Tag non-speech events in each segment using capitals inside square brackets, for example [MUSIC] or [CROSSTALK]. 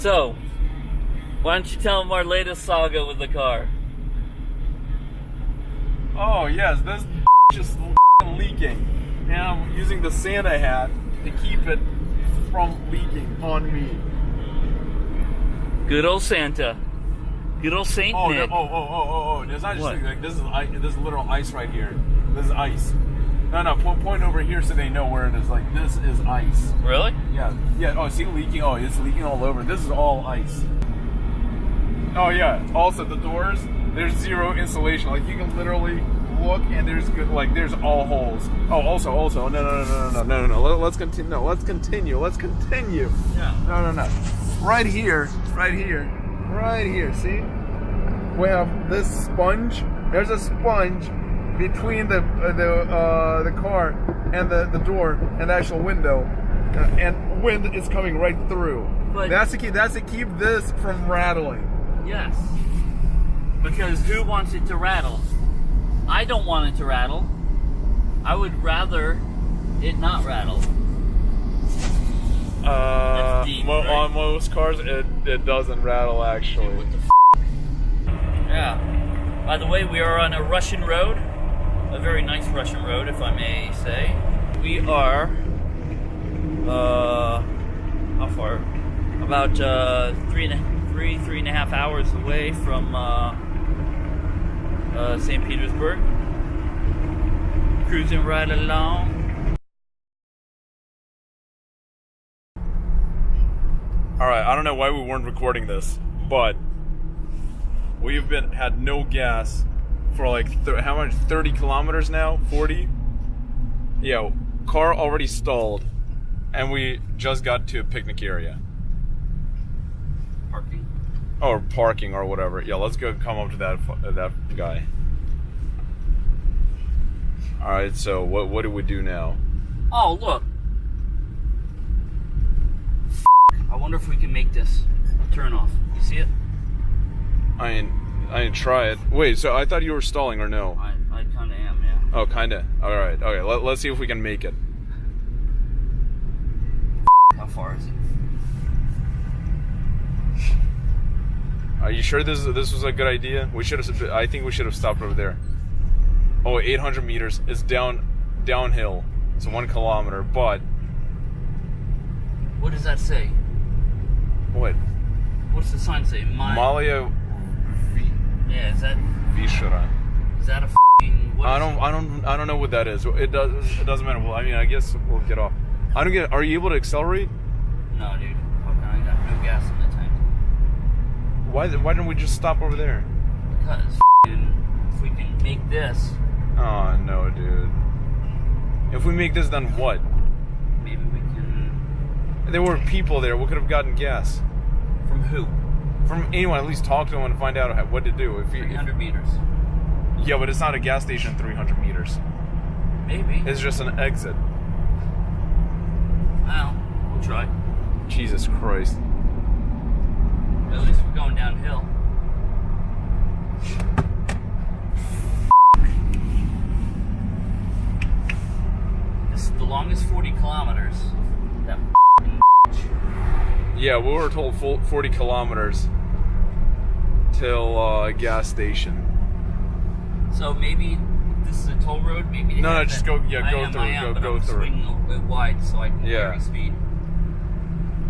So, why don't you tell them our latest saga with the car? Oh yes, this [LAUGHS] just [LAUGHS] leaking. And I'm using the Santa hat to keep it from leaking on me. Good old Santa. Good old Saint Oh, no, Nick. oh, oh, oh, oh, oh! There's not just What? like this is ice, this is literal ice right here. This is ice. No, no, point, point over here so they know where it is. Like this is ice. Really? Yeah, yeah. Oh, see leaking. Oh, it's leaking all over. This is all ice. Oh yeah. Also, the doors. There's zero insulation. Like you can literally look and there's good. Like there's all holes. Oh, also, also. No, no, no, no, no, no, no, no. Let, let's continue. No, let's continue. Let's continue. Yeah. No, no, no. Right here. Right here. Right here. See? We have this sponge. There's a sponge between the uh, the uh, the car and the, the door and the actual window, uh, and wind is coming right through. But- that's to keep that's to keep this from rattling. Yes. Because who wants it to rattle? I don't want it to rattle. I would rather it not rattle. Uh, That's deep, mo- right? on most cars, it, it doesn't rattle actually. What the f? Yeah. By the way, we are on a Russian road. A very nice Russian road, if I may say. We are, uh, how far? About uh, three and a, three, three and a half hours away from uh, uh, St. Petersburg. Cruising right along. All right, I don't know why we weren't recording this, but we've been had no gas for like th- how much? Thirty kilometers now? Forty? Yeah, car already stalled, and we just got to a picnic area Parking. or parking or whatever. Yeah, let's go come up to that uh, that guy. All right, so what what do we do now? Oh, look. I wonder if we can make this turn off. You see it? I ain't I ain't try it. Wait, so I thought you were stalling or no? I, I kind of am, yeah. Oh, kinda. All right. Okay. Let, let's see if we can make it. How far is it? Are you sure this this was a good idea? We should have. I think we should have stopped over there. Oh, 800 meters. It's down downhill. It's one kilometer. But What does that say? what? What's the sign say? My. Malia Yeah, is that Vishra. is that a f***ing? what I don't. I don't. I don't know what that is. It does. It doesn't matter. Well, I mean, I guess we'll get off. I don't get. Are you able to accelerate? No, dude. Fucking, I got no gas in the tank. Why? Why didn't we just stop over there? Because f***ing, if we can make this, Oh no, dude. If we make this, then what? maybe we can. There were people there. We could have gotten gas. From who? From anyone at least talk to them and find out how, what to do if you if, 300 meters. yeah but it's not a gas station 300 meters Maybe. it's just an exit Well, we'll try. jesus christ At least we're going downhill. This is the longest 40 kilometers. That yeah we were told 40 kilometers uh, gas station So maybe this is a toll road. Maybe they No, no, just go- yeah, I go am, through, I am, go- but go I'm through. Swinging a wide so I can Yeah. carry speed.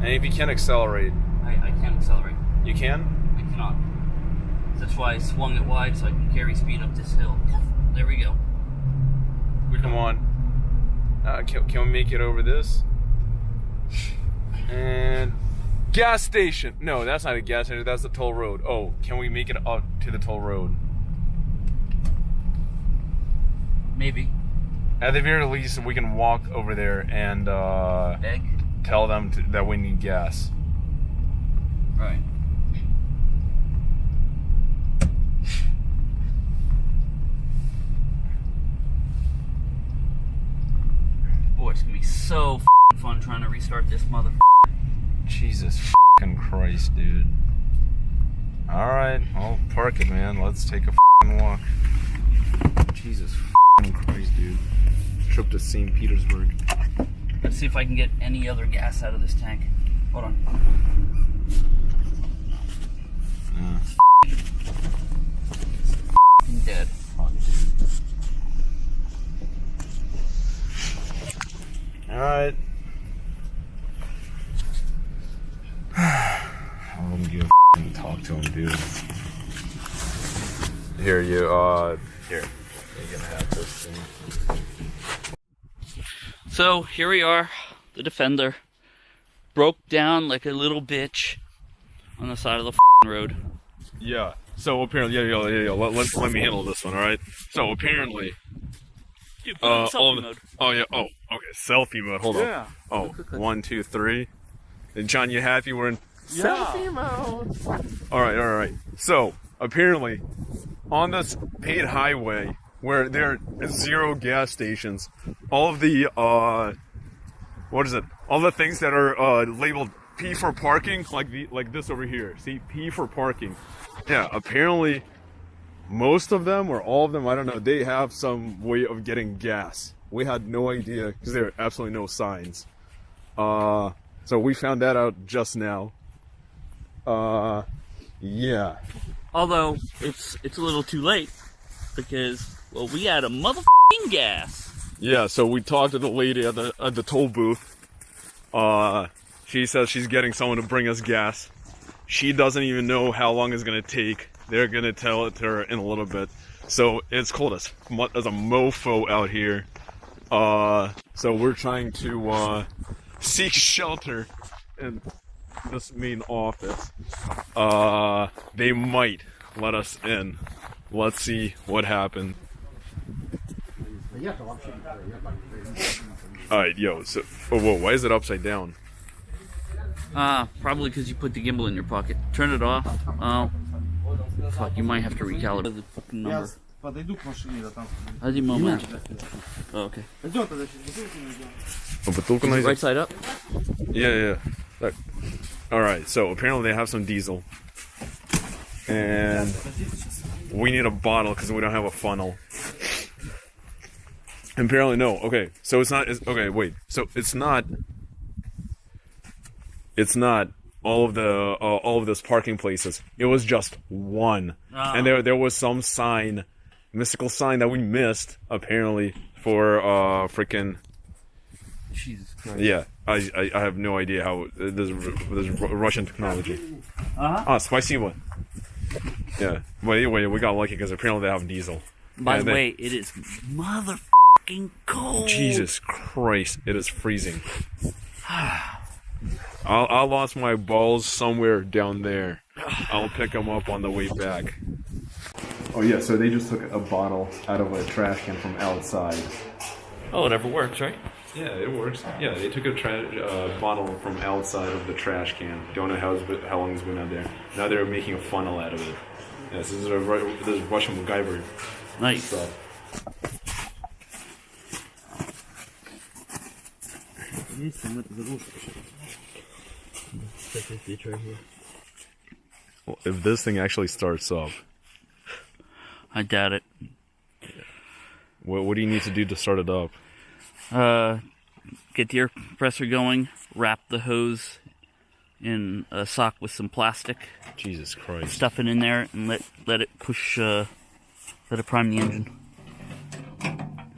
and if you can accelerate I, I can't accelerate. you can I cannot. That's why I swung it wide so I can carry speed up this hill. There we go. We're come on uh, can, can we make it over this [LAUGHS] and gas station no that's not a gas station that's the toll road oh can we make it up to the toll road Maybe. At the very least, we can walk over there and uh, Egg. tell them to, that we need gas. Right. Boy, it's gonna be so fun trying to restart this mother. Jesus fucking Christ, dude. Alright, I'll park it, man. Let's take a walk. Jesus fucking Christ, dude. Trip to St. Petersburg. Let's see if I can get any other gas out of this tank. Hold on. Dead. Alright. Don't give a f- talk to him, dude. Here, you, uh, here. You can have this thing. So here we are, the defender broke down like a little bitch on the side of the road. Yeah. So apparently, yeah, yeah, yeah, yeah. Let, let, let me handle this one, all right? So apparently, Dude, put it in uh, selfie the, mode. oh yeah, oh, okay, selfie mode. Hold Yeah. on. Oh, one, two, three. And John, you happy? We're in selfie mode. All right, all right. So apparently, on this paid highway where there are zero gas stations, all of the uh, what is it? All the things that are uh labeled P for parking, like the like this over here. See, P for parking. Yeah, apparently most of them or all of them, I don't know, they have some way of getting gas. We had no idea because there are absolutely no signs. Uh, so we found that out just now. Uh, yeah. Although it's it's a little too late because well we had a motherfucking gas. Yeah, so we talked to the lady at the at the toll booth. Uh, she says she's getting someone to bring us gas. She doesn't even know how long it's gonna take. They're gonna tell it to her in a little bit. So it's cold as as a mofo out here. Uh, so we're trying to uh, seek shelter in this main office. Uh, they might let us in. Let's see what happens. All right, yo. So, oh, whoa, why is it upside down? Ah, probably because you put the gimbal in your pocket. Turn it off. Oh, fuck! You might have to recalibrate the fucking number. Я подойду к машине, да там. Один момент. Oh, okay. Пойдем тогда сейчас бутылку найдем. Oh, бутылку Is it найдем? right side up? Yeah, yeah. Look. All right. So apparently they have some diesel, and we need a bottle because we don't have a funnel. Apparently, no. Okay, so it's not. It's, okay, wait. So it's not. It's not all of the uh, all of those parking places. It was just one, Ah. and there there was some sign, mystical sign that we missed apparently for uh freaking Jesus Christ. Yeah, I, I, I have no idea how there's there's Russian technology. Uh-huh. Ah, spicy one. Yeah. But anyway, we got lucky because apparently they have diesel. By and the they, way, it is motherfucking cold. Jesus Christ, it is freezing. [SIGHS] I, I lost my balls somewhere down there. [SIGHS] I'll pick them up on the way back. Oh yeah, so they just took a bottle out of a trash can from outside. Oh, it never works, right? Yeah, it works. Yeah, they took a tra- uh, bottle from outside of the trash can. Don't know how, it's been, how long it's been out there. Now they're making a funnel out of it. Yes, this is a Ru- this is Russian MacGyver Nice. stuff. Well, if this thing actually starts up, I doubt it. what, what do you need to do to start it up? Uh, get the air compressor going. Wrap the hose in a sock with some plastic. Jesus Christ! Stuff it in there and let let it push. Uh, let it prime the engine.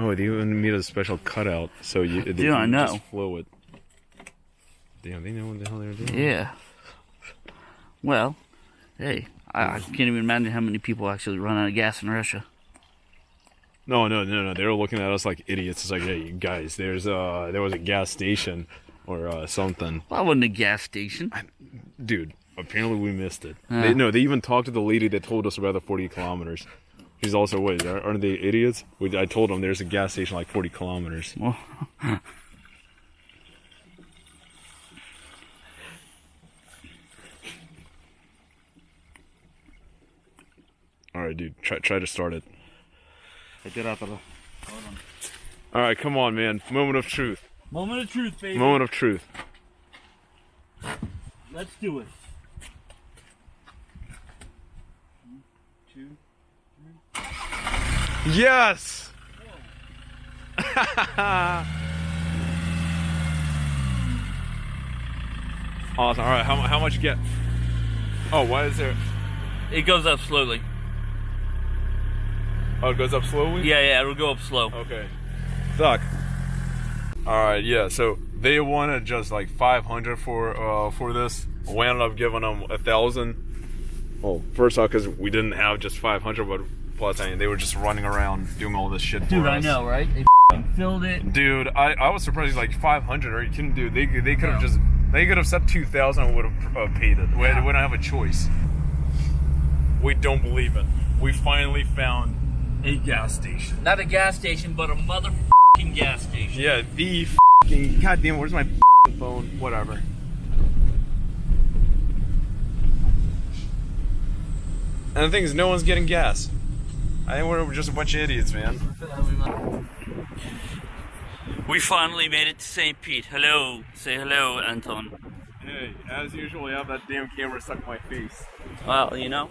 Oh, they even made a special cutout so you they Yeah, I know. just flow it. Damn, they know what the hell they're doing. Yeah. Well, hey, I, I can't even imagine how many people actually run out of gas in Russia. No, no, no, no. They were looking at us like idiots. It's like, hey, you guys, there's uh, there was a gas station or uh, something, I wasn't a gas station. dude. Apparently, we missed it. Yeah. They, no, they even talked to the lady that told us about the 40 kilometers. She's also, wait, are- aren't they idiots? We, I told them there's a gas station like 40 kilometers. Well, [LAUGHS] All right, dude, try try to start it. All right, come on, man. Moment of truth. Moment of truth, baby. Moment of truth. Let's do it. Yes! [LAUGHS] awesome. All right, how, how much you get? Oh, why is there? It goes up slowly. Oh, it goes up slowly. Yeah, yeah, it'll go up slow. Okay. Suck. All right. Yeah. So they wanted just like 500 for uh for this. We ended up giving them a thousand. Well, first off, because we didn't have just 500, but plus, I mean, they were just running around doing all this shit Dude, I us. know, right? They filled it. Dude, I, I was surprised. Like 500, are you kidding, dude? They they could have No. just they could have said 2,000 and would have uh, paid it. We, Yeah. we don't have a choice. We don't believe it. We finally found a gas station. Not a gas station, but a motherfucking gas station. Yeah, the fucking goddamn. Where's my f***ing phone? Whatever. And the thing is, no one's getting gas. I think we're just a bunch of idiots, man. We finally made it to St. Pete. Hello. Say hello, Anton. Hey, as usual, I have that damn camera stuck in my face. Well, you know,